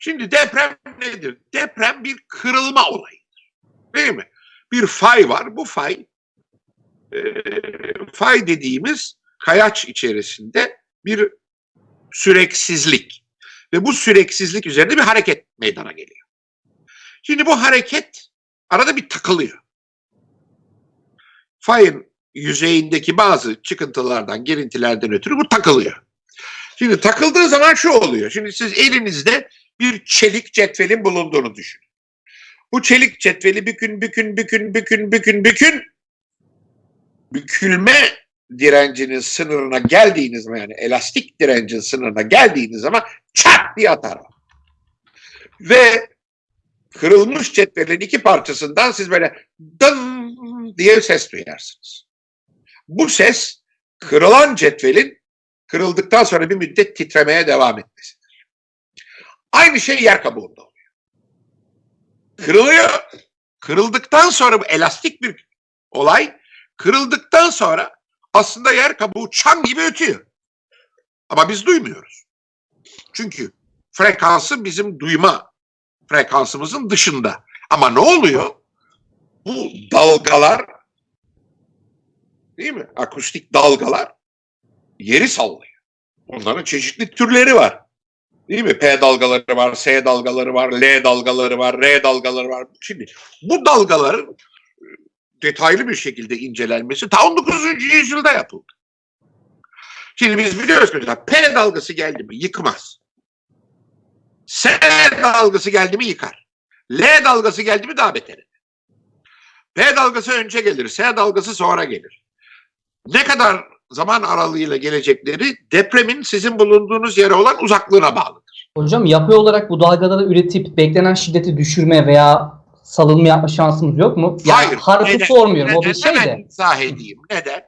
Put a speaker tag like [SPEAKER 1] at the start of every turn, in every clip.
[SPEAKER 1] Şimdi deprem nedir? Deprem bir kırılma olayıdır. Değil mi? Bir fay var. Bu fay e, fay dediğimiz kayaç içerisinde bir süreksizlik ve bu süreksizlik üzerinde bir hareket meydana geliyor. Şimdi bu hareket arada bir takılıyor. Fayın yüzeyindeki bazı çıkıntılardan, girintilerden ötürü bu takılıyor. Şimdi takıldığı zaman şu oluyor. Şimdi siz elinizde bir çelik cetvelin bulunduğunu düşünün. Bu çelik cetveli bükün, bükün, bükün, bükün, bükün, bükün. Bükülme direncinin sınırına geldiğiniz zaman yani elastik direncin sınırına geldiğiniz zaman çat diye atar. Ve kırılmış cetvelin iki parçasından siz böyle dım diye ses duyarsınız. Bu ses kırılan cetvelin kırıldıktan sonra bir müddet titremeye devam etmesidir. Aynı şey yer kabuğunda oluyor. Kırılıyor. Kırıldıktan sonra bu elastik bir olay. Kırıldıktan sonra aslında yer kabuğu çan gibi ötüyor. Ama biz duymuyoruz. Çünkü frekansı bizim duyma frekansımızın dışında. Ama ne oluyor? Bu dalgalar değil mi? Akustik dalgalar yeri sallıyor. Onların çeşitli türleri var. Değil mi? P dalgaları var, S dalgaları var, L dalgaları var, R dalgaları var. Şimdi bu dalgaların e, detaylı bir şekilde incelenmesi ta 19. yüzyılda yapıldı. Şimdi biz biliyoruz ki mesela P dalgası geldi mi yıkmaz. S dalgası geldi mi yıkar. L dalgası geldi mi daha beter. P dalgası önce gelir, S dalgası sonra gelir. Ne kadar zaman aralığıyla gelecekleri depremin sizin bulunduğunuz yere olan uzaklığına bağlıdır.
[SPEAKER 2] Hocam yapay olarak bu dalgaları üretip beklenen şiddeti düşürme veya salınma yapma şansımız yok mu? Ya
[SPEAKER 1] Hayır,
[SPEAKER 2] harfı
[SPEAKER 1] neden?
[SPEAKER 2] sormuyorum o bir
[SPEAKER 1] Neden?
[SPEAKER 2] şey de.
[SPEAKER 1] izah edeyim. Neden?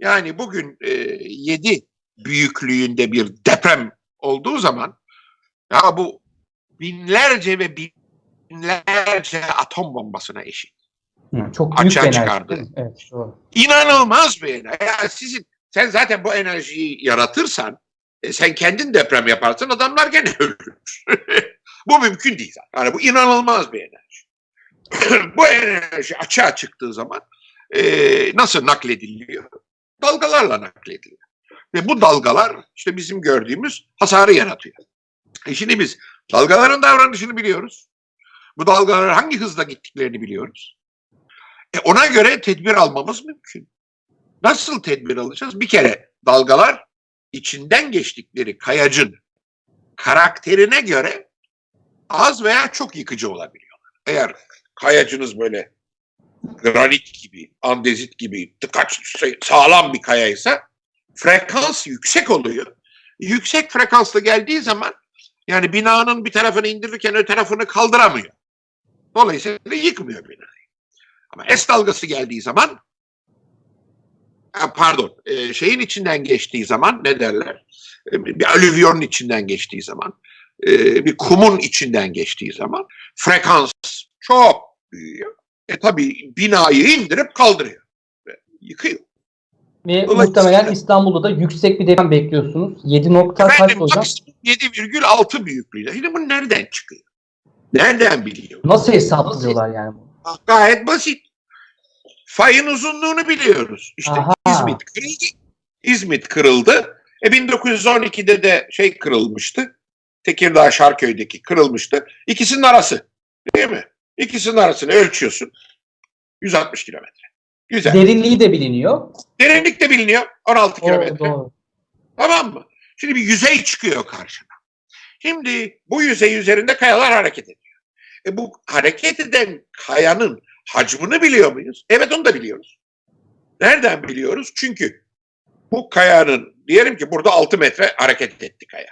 [SPEAKER 1] Yani bugün e, 7 büyüklüğünde bir deprem olduğu zaman ya bu binlerce ve binlerce atom bombasına eşit.
[SPEAKER 2] Hı, çok büyük
[SPEAKER 1] Açığa
[SPEAKER 2] enerji.
[SPEAKER 1] çıkardı.
[SPEAKER 2] Evet doğru.
[SPEAKER 1] İnanılmaz bir enerji. Ya sizin, sen zaten bu enerjiyi yaratırsan e, sen kendin deprem yaparsın adamlar gene ölür. bu mümkün değil. zaten. Yani bu inanılmaz bir enerji. bu enerji açığa çıktığı zaman e, nasıl naklediliyor? Dalgalarla naklediliyor. Ve bu dalgalar işte bizim gördüğümüz hasarı yaratıyor. E şimdi biz dalgaların davranışını biliyoruz. Bu dalgalar hangi hızla gittiklerini biliyoruz. E ona göre tedbir almamız mümkün. Nasıl tedbir alacağız? Bir kere dalgalar içinden geçtikleri kayacın karakterine göre az veya çok yıkıcı olabiliyorlar. Eğer kayacınız böyle granit gibi, andezit gibi tıkaç şey, sağlam bir kayaysa frekans yüksek oluyor. Yüksek frekansla geldiği zaman yani binanın bir tarafını indirirken öte tarafını kaldıramıyor. Dolayısıyla yıkmıyor binayı. Ama S dalgası geldiği zaman pardon e, şeyin içinden geçtiği zaman ne derler? E, bir alüvyonun içinden geçtiği zaman e, bir kumun içinden geçtiği zaman frekans çok büyüyor. E tabi binayı indirip kaldırıyor. Ve yıkıyor.
[SPEAKER 2] Ve muhtemelen İstanbul'da da yüksek bir deprem bekliyorsunuz. 7 nokta kaç
[SPEAKER 1] Efendim
[SPEAKER 2] hocam?
[SPEAKER 1] maksimum 7,6 büyüklüğünde. Şimdi bu nereden çıkıyor? Nereden biliyor?
[SPEAKER 2] Nasıl hesaplıyorlar yani? bunu?
[SPEAKER 1] Gayet basit. Fayın uzunluğunu biliyoruz. İşte
[SPEAKER 2] Aha.
[SPEAKER 1] İzmit kırıldı. İzmit kırıldı. E 1912'de de şey kırılmıştı. Tekirdağ Şarköy'deki kırılmıştı. İkisinin arası. Değil mi? İkisinin arasını ölçüyorsun. 160 kilometre. Güzel.
[SPEAKER 2] Derinliği de biliniyor.
[SPEAKER 1] Derinlik de biliniyor. 16
[SPEAKER 2] O,
[SPEAKER 1] kilometre. Tamam mı? Şimdi bir yüzey çıkıyor karşına. Şimdi bu yüzey üzerinde kayalar hareket ediyor. E bu hareket eden kayanın hacmini biliyor muyuz? Evet onu da biliyoruz. Nereden biliyoruz? Çünkü bu kayanın diyelim ki burada 6 metre hareket etti kaya.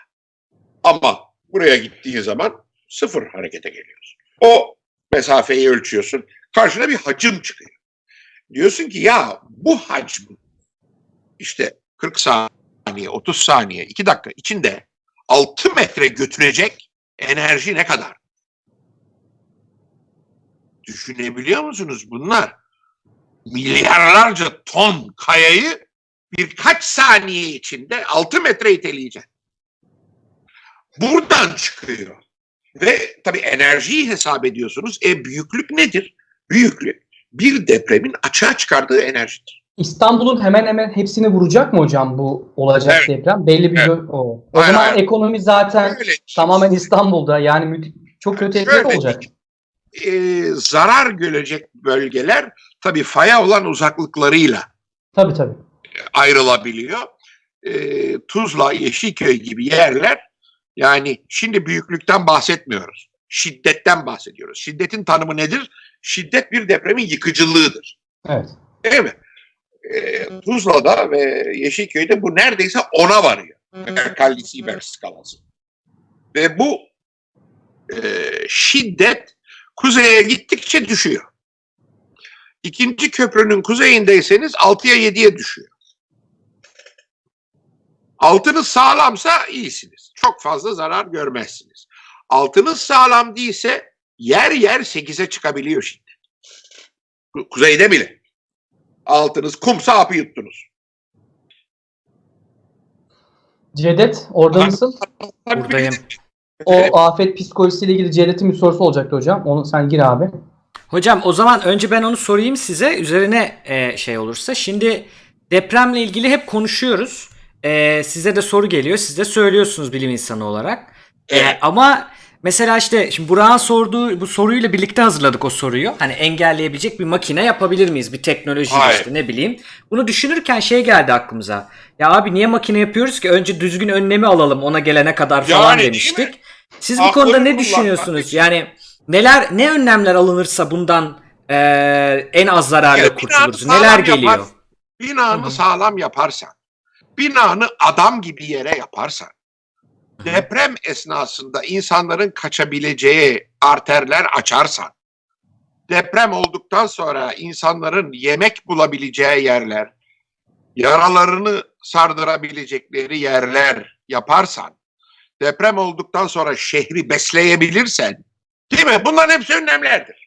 [SPEAKER 1] Ama buraya gittiği zaman sıfır harekete geliyorsun. O mesafeyi ölçüyorsun. Karşına bir hacim çıkıyor. Diyorsun ki ya bu hacmi işte 40 saniye, 30 saniye, 2 dakika içinde 6 metre götürecek enerji ne kadar? Düşünebiliyor musunuz bunlar? Milyarlarca ton kayayı birkaç saniye içinde 6 metre iteleyecek. Buradan çıkıyor. Ve tabii enerjiyi hesap ediyorsunuz. E büyüklük nedir? Büyüklük bir depremin açığa çıkardığı enerjidir.
[SPEAKER 2] İstanbul'un hemen hemen hepsini vuracak mı hocam bu olacak
[SPEAKER 1] Evet.
[SPEAKER 2] deprem? Belli bir
[SPEAKER 1] Evet.
[SPEAKER 2] o. O zaman ekonomi zaten
[SPEAKER 1] Öyle.
[SPEAKER 2] tamamen İstanbul'da. Yani çok kötü etki
[SPEAKER 1] Şöyle,
[SPEAKER 2] olacak.
[SPEAKER 1] E, zarar görecek bölgeler tabii faya olan uzaklıklarıyla
[SPEAKER 2] Tabii tabii.
[SPEAKER 1] ayrılabiliyor. E, Tuzla, Yeşilköy gibi yerler yani şimdi büyüklükten bahsetmiyoruz. Şiddetten bahsediyoruz. Şiddetin tanımı nedir? Şiddet bir depremin yıkıcılığıdır.
[SPEAKER 2] Evet.
[SPEAKER 1] Değil mi? E, Tuzla'da ve Yeşilköy'de bu neredeyse ona varıyor. Merkalli Sieber skalası. Ve bu e, şiddet kuzeye gittikçe düşüyor. İkinci köprünün kuzeyindeyseniz 6'ya 7'ye düşüyor. Altınız sağlamsa iyisiniz. Çok fazla zarar görmezsiniz. Altınız sağlam değilse yer yer 8'e çıkabiliyor şimdi. Ku- Kuzeyde bile. Altınız kumsa hapı yuttunuz.
[SPEAKER 2] Cevdet orada mısın?
[SPEAKER 3] Buradayım.
[SPEAKER 2] O afet psikolojisiyle ilgili Cevdet'in bir sorusu olacaktı hocam. Onu sen gir abi.
[SPEAKER 3] Hocam o zaman önce ben onu sorayım size üzerine e, şey olursa. Şimdi depremle ilgili hep konuşuyoruz. E, size de soru geliyor. Siz de söylüyorsunuz bilim insanı olarak. E, ama mesela işte şimdi Burak'ın sorduğu bu soruyla birlikte hazırladık o soruyu. Hani engelleyebilecek bir makine yapabilir miyiz? Bir teknoloji
[SPEAKER 1] Hayır.
[SPEAKER 3] işte ne bileyim. Bunu düşünürken şey geldi aklımıza. Ya abi niye makine yapıyoruz ki? Önce düzgün önlemi alalım ona gelene kadar falan
[SPEAKER 1] Yani
[SPEAKER 3] demiştik.
[SPEAKER 1] mi?
[SPEAKER 3] Siz bu konuda ne düşünüyorsunuz? Yani neler ne önlemler alınırsa bundan eee, en az zararla
[SPEAKER 1] Ya,
[SPEAKER 3] kurtuluruz? Neler
[SPEAKER 1] yapar.
[SPEAKER 3] geliyor?
[SPEAKER 2] Hı
[SPEAKER 1] Binanı
[SPEAKER 2] hı.
[SPEAKER 1] sağlam yaparsan, binanı adam gibi yere yaparsan, deprem esnasında insanların kaçabileceği arterler açarsan, deprem olduktan sonra insanların yemek bulabileceği yerler, yaralarını sardırabilecekleri yerler yaparsan, deprem olduktan sonra şehri besleyebilirsen, değil mi? Bunların hepsi önlemlerdir.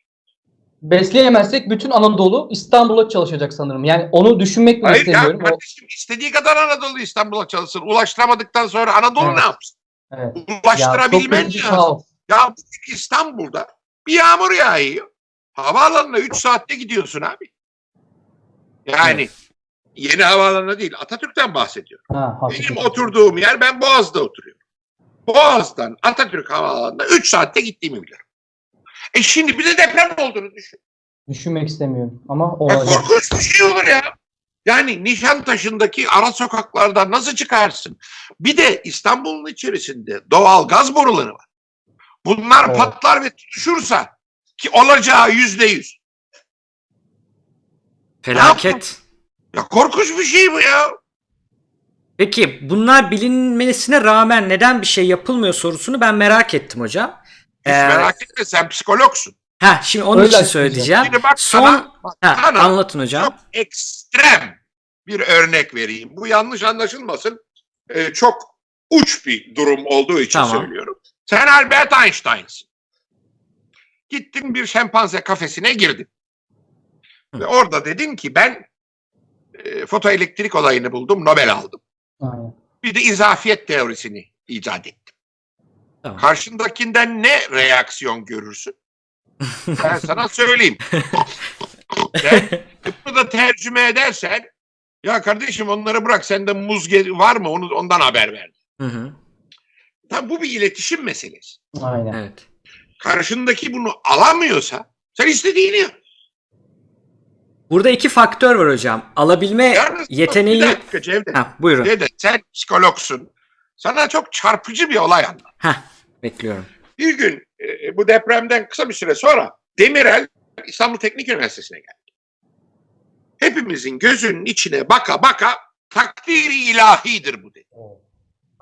[SPEAKER 2] Besleyemezsek bütün Anadolu İstanbul'a çalışacak sanırım. Yani onu düşünmek bile
[SPEAKER 1] Hayır
[SPEAKER 2] istemiyorum. O-
[SPEAKER 1] kardeşim istediği kadar Anadolu İstanbul'a çalışsın. Ulaştıramadıktan sonra Anadolu
[SPEAKER 2] Evet.
[SPEAKER 1] ne yapsın?
[SPEAKER 2] Evet. Ya
[SPEAKER 1] Ulaştırabilmen
[SPEAKER 2] bir
[SPEAKER 1] lazım.
[SPEAKER 2] kaos.
[SPEAKER 1] Ya İstanbul'da bir yağmur yağıyor. Havaalanına 3 saatte gidiyorsun abi. Yani yeni havaalanına değil Atatürk'ten bahsediyorum.
[SPEAKER 2] Ha,
[SPEAKER 1] Benim oturduğum yer ben Boğaz'da oturuyorum. Boğaz'dan Atatürk Havaalanı'na 3 saatte gittiğimi biliyorum. E şimdi bir de deprem olduğunu düşün.
[SPEAKER 2] Düşünmek istemiyorum ama
[SPEAKER 1] Ya
[SPEAKER 2] olacak.
[SPEAKER 1] korkunç bir şey olur ya. Yani Nişantaşı'ndaki ara sokaklardan nasıl çıkarsın? Bir de İstanbul'un içerisinde doğal gaz boruları var. Bunlar
[SPEAKER 2] Evet.
[SPEAKER 1] patlar ve tutuşursa ki olacağı yüzde yüz.
[SPEAKER 3] Felaket.
[SPEAKER 1] Ya korkunç bir şey bu ya.
[SPEAKER 3] Peki bunlar bilinmesine rağmen neden bir şey yapılmıyor sorusunu ben merak ettim hocam.
[SPEAKER 1] Hiç
[SPEAKER 3] Ee,
[SPEAKER 1] merak etme sen psikologsun.
[SPEAKER 3] Ha şimdi onun
[SPEAKER 2] Öyle
[SPEAKER 3] için söyleyeceğim.
[SPEAKER 1] Şimdi bak
[SPEAKER 3] Son
[SPEAKER 1] sana, bak
[SPEAKER 3] ha,
[SPEAKER 1] sana
[SPEAKER 3] anlatın hocam.
[SPEAKER 1] çok ekstrem bir örnek vereyim. Bu yanlış anlaşılmasın. Ee, çok uç bir durum olduğu için
[SPEAKER 3] Tamam.
[SPEAKER 1] söylüyorum. Sen Albert Einstein'sın. Gittin bir şempanze kafesine girdin.
[SPEAKER 3] Hı.
[SPEAKER 1] Ve orada dedin ki ben e, fotoelektrik olayını buldum, Nobel aldım.
[SPEAKER 2] Aynen.
[SPEAKER 1] Bir de izafiyet teorisini icat ettim.
[SPEAKER 3] Tamam.
[SPEAKER 1] Karşındakinden ne reaksiyon görürsün? Ben sana söyleyeyim. Bunu da tercüme edersen ya kardeşim onları bırak sende muz var mı onu ondan haber ver.
[SPEAKER 3] Hı hı,
[SPEAKER 1] Tabii bu bir iletişim meselesi.
[SPEAKER 2] Aynen.
[SPEAKER 3] evet.
[SPEAKER 1] Karşındaki bunu alamıyorsa sen istediğini yap.
[SPEAKER 3] Burada iki faktör var hocam. Alabilme
[SPEAKER 1] Yalnız
[SPEAKER 3] yeteneği...
[SPEAKER 1] Bir dakika Cevdet.
[SPEAKER 3] Ha, buyurun.
[SPEAKER 1] Cevdet sen psikologsun. Sana çok çarpıcı bir olay anlat.
[SPEAKER 3] Heh, bekliyorum.
[SPEAKER 1] Bir gün e, bu depremden kısa bir süre sonra Demirel İstanbul Teknik Üniversitesi'ne geldi. Hepimizin gözünün içine baka baka takdiri ilahidir bu dedi.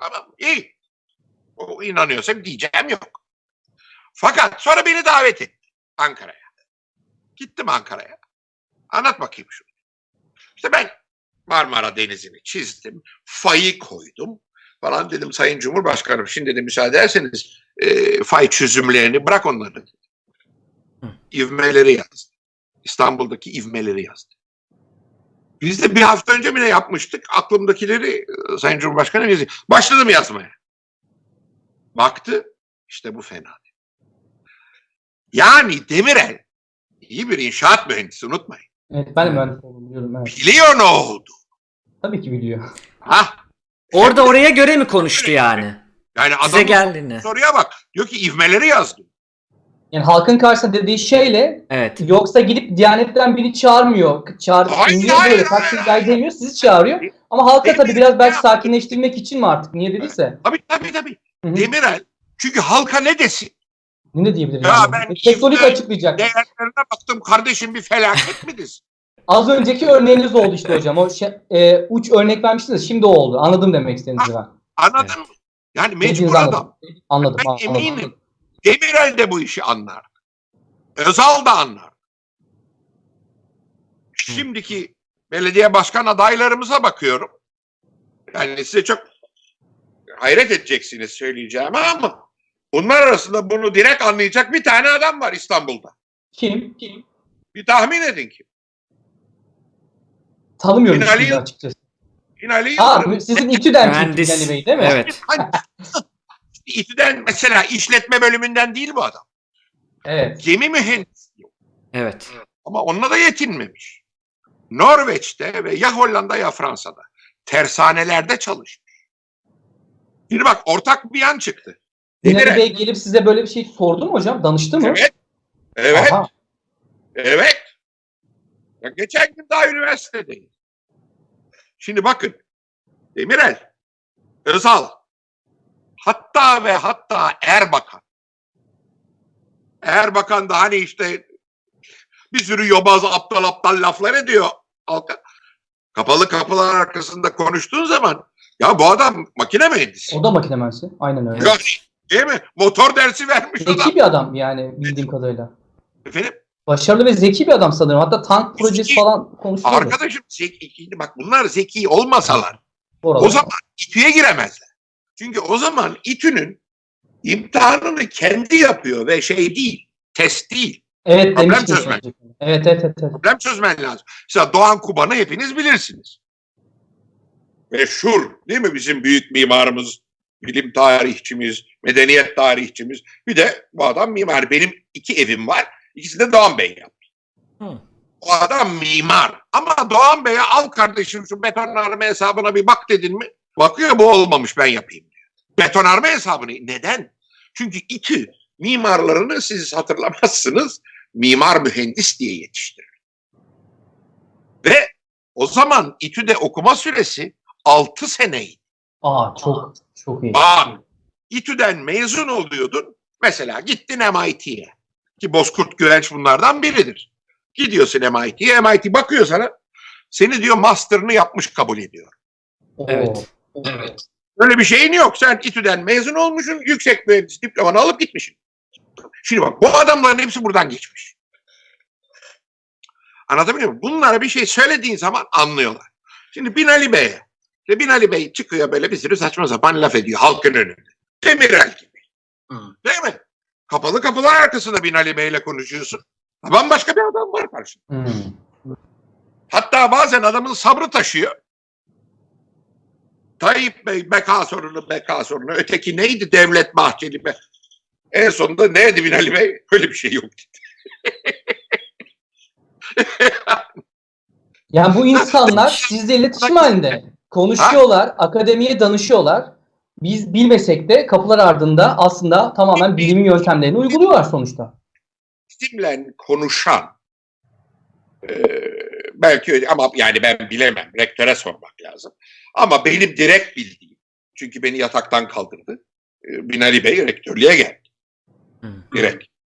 [SPEAKER 1] Tamam iyi. O inanıyorsam diyeceğim yok. Fakat sonra beni davet etti Ankara'ya. Gittim Ankara'ya. Anlat bakayım şunu. İşte ben Marmara Denizi'ni çizdim. Fayı koydum falan dedim Sayın Cumhurbaşkanım. Şimdi de müsaade ederseniz e, fay çözümlerini bırak onları. İvmeleri yazdı. İstanbul'daki ivmeleri yazdı. Biz de bir hafta önce mi ne yapmıştık? Aklımdakileri e, Sayın Cumhurbaşkanım yazıyor. Başladım yazmaya. Baktı. işte bu fena. Yani Demirel iyi bir inşaat mühendisi unutmayın.
[SPEAKER 2] Evet ben de mühendis oldum biliyorum. Evet.
[SPEAKER 1] Biliyor ne oldu.
[SPEAKER 2] Tabii ki biliyor.
[SPEAKER 1] Ha?
[SPEAKER 3] Orada oraya göre mi konuştu yani?
[SPEAKER 1] Yani
[SPEAKER 3] Size
[SPEAKER 1] adam
[SPEAKER 3] geldiğinde.
[SPEAKER 1] soruya bak. Diyor ki ivmeleri yazdım.
[SPEAKER 2] Yani halkın karşısında dediği şeyle
[SPEAKER 3] Evet.
[SPEAKER 2] yoksa gidip Diyanet'ten biri çağırmıyor. Çağır,
[SPEAKER 1] Hayır, hayır,
[SPEAKER 2] böyle
[SPEAKER 1] hayır,
[SPEAKER 2] taksim
[SPEAKER 1] hayır.
[SPEAKER 2] demiyor sizi çağırıyor. Ama halka tabii biraz belki sakinleştirmek için mi artık niye dediyse.
[SPEAKER 1] Tabii tabii tabii.
[SPEAKER 2] Hı hı.
[SPEAKER 1] Demirel çünkü halka ne desin?
[SPEAKER 2] Ne diyebilir
[SPEAKER 1] Ya
[SPEAKER 2] yani?
[SPEAKER 1] ben İzmir-
[SPEAKER 2] açıklayacak.
[SPEAKER 1] Değerlerine baktım kardeşim bir felaket mi desin?
[SPEAKER 2] Az önceki örneğiniz oldu işte hocam. O şey, e, uç örnek vermiştiniz. Şimdi o oldu. Anladım demek istediğinizi ben.
[SPEAKER 1] Anladın mı? Yani mecbur
[SPEAKER 2] anladım.
[SPEAKER 1] adam.
[SPEAKER 2] Anladım.
[SPEAKER 1] Ben
[SPEAKER 2] anladım.
[SPEAKER 1] eminim. Demirel de bu işi anlar. Özal da anlar. Şimdiki belediye başkan adaylarımıza bakıyorum. Yani size çok hayret edeceksiniz söyleyeceğim ama bunlar arasında bunu direkt anlayacak bir tane adam var İstanbul'da.
[SPEAKER 2] Kim? Kim?
[SPEAKER 1] Bir tahmin edin kim?
[SPEAKER 2] Tanımıyorum
[SPEAKER 1] Binali
[SPEAKER 2] şimdi açıkçası.
[SPEAKER 1] Binali Yıldırım.
[SPEAKER 2] sizin İTÜ'den çıktı
[SPEAKER 3] Mühendis.
[SPEAKER 2] Binali Bey değil mi?
[SPEAKER 3] Evet.
[SPEAKER 1] Hani İTÜ'den mesela işletme bölümünden değil bu adam.
[SPEAKER 2] Evet.
[SPEAKER 1] Gemi mühendisi.
[SPEAKER 3] Evet.
[SPEAKER 1] Ama onunla da yetinmemiş. Norveç'te ve ya Hollanda ya Fransa'da tersanelerde çalışmış. Şimdi bak ortak bir yan çıktı.
[SPEAKER 2] Binali. Bey gelip size böyle bir şey sordu mu hocam? Danıştı mı?
[SPEAKER 1] Evet. Evet.
[SPEAKER 2] Aha.
[SPEAKER 1] Evet. Ya geçen gün daha üniversitedeyim. Şimdi bakın. Demirel, Özal, hatta ve hatta Erbakan. Erbakan da hani işte bir sürü yobaz aptal aptal laflar ediyor. Kapalı kapılar arkasında konuştuğun zaman ya bu adam makine mühendisi.
[SPEAKER 2] O da makine mühendisi. Aynen öyle.
[SPEAKER 1] Ya, değil mi? Motor dersi vermiş adam.
[SPEAKER 2] Zeki bir adam yani bildiğim kadarıyla.
[SPEAKER 1] Efendim?
[SPEAKER 2] Başarılı ve zeki bir adam sanırım. Hatta tank projesi
[SPEAKER 1] Zeki.
[SPEAKER 2] falan konuşuyordu.
[SPEAKER 1] Arkadaşım zeki, bak bunlar zeki olmasalar
[SPEAKER 2] Oralarda.
[SPEAKER 1] o zaman İTÜ'ye giremezler. Çünkü o zaman İTÜ'nün imtihanını kendi yapıyor ve şey değil, test değil.
[SPEAKER 2] Evet
[SPEAKER 1] Problem çözmek.
[SPEAKER 2] Evet evet evet. evet.
[SPEAKER 1] Problem çözmen lazım. Mesela Doğan Kuban'ı hepiniz bilirsiniz. Meşhur değil mi bizim büyük mimarımız, bilim tarihçimiz, medeniyet tarihçimiz. Bir de bu adam mimar. Benim iki evim var. İkisini de Doğan Bey yaptı.
[SPEAKER 3] Hı.
[SPEAKER 1] O adam mimar. Ama Doğan Bey'e al kardeşim şu betonarme hesabına bir bak dedin mi? Bakıyor bu olmamış ben yapayım diyor. Betonarme hesabını. Neden? Çünkü İTÜ mimarlarını siz hatırlamazsınız mimar mühendis diye yetiştirir. Ve o zaman İTÜ'de okuma süresi 6 seneydi.
[SPEAKER 2] Aa çok çok iyi.
[SPEAKER 1] Bak İTÜ'den mezun oluyordun. Mesela gittin MIT'ye. Ki Bozkurt Güvenç bunlardan biridir. Gidiyorsun MIT'ye. MIT bakıyor sana. Seni diyor master'ını yapmış kabul ediyor.
[SPEAKER 3] Evet.
[SPEAKER 2] Evet.
[SPEAKER 1] Öyle bir şeyin yok. Sen İTÜ'den mezun olmuşsun. Yüksek mühendis diplomanı alıp gitmişsin. Şimdi bak bu adamların hepsi buradan geçmiş. Anlatabiliyor muyum? Bunlara bir şey söylediğin zaman anlıyorlar. Şimdi Binali Bey'e. İşte Binali Bey çıkıyor böyle bir sürü saçma sapan laf ediyor halkın önünde. Demirel gibi. Değil mi? Kapalı kapılar arkasında Binali Bey'le konuşuyorsun. Bambaşka bir adam var karşında.
[SPEAKER 2] Hmm.
[SPEAKER 1] Hatta bazen adamın sabrı taşıyor. Tayyip Bey beka sorunu beka sorunu. Öteki neydi Devlet Bahçeli be. En sonunda neydi Binali Bey? Öyle bir şey yok.
[SPEAKER 2] Yani bu insanlar sizle iletişim halinde konuşuyorlar, akademiye danışıyorlar. Biz bilmesek de kapılar ardında aslında tamamen bilimin yöntemlerini uyguluyorlar sonuçta.
[SPEAKER 1] Bizimle konuşan e, belki ama yani ben bilemem. Rektöre sormak lazım. Ama benim direkt bildiğim çünkü beni yataktan kaldırdı. E, Binali Bey rektörlüğe geldi.
[SPEAKER 3] Hı.
[SPEAKER 1] Direkt.